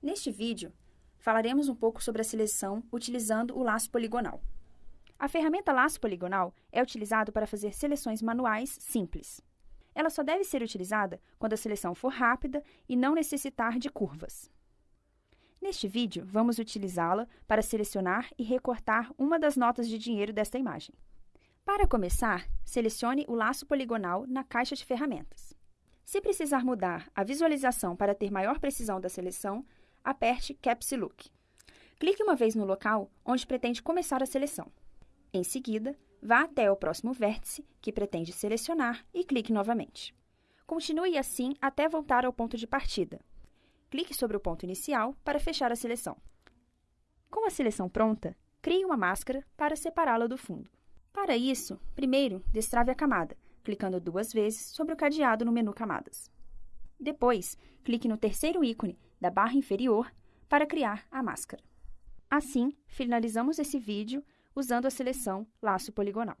Neste vídeo, falaremos um pouco sobre a seleção utilizando o laço poligonal. A ferramenta laço poligonal é utilizada para fazer seleções manuais simples. Ela só deve ser utilizada quando a seleção for rápida e não necessitar de curvas. Neste vídeo, vamos utilizá-la para selecionar e recortar uma das notas de dinheiro desta imagem. Para começar, selecione o laço poligonal na caixa de ferramentas. Se precisar mudar a visualização para ter maior precisão da seleção, aperte Caps Look. Clique uma vez no local onde pretende começar a seleção. Em seguida, vá até o próximo vértice que pretende selecionar e clique novamente. Continue assim até voltar ao ponto de partida. Clique sobre o ponto inicial para fechar a seleção. Com a seleção pronta, crie uma máscara para separá-la do fundo. Para isso, primeiro, destrave a camada, clicando duas vezes sobre o cadeado no menu Camadas. Depois, clique no terceiro ícone da barra inferior para criar a máscara. Assim, finalizamos esse vídeo usando a seleção Laço Poligonal.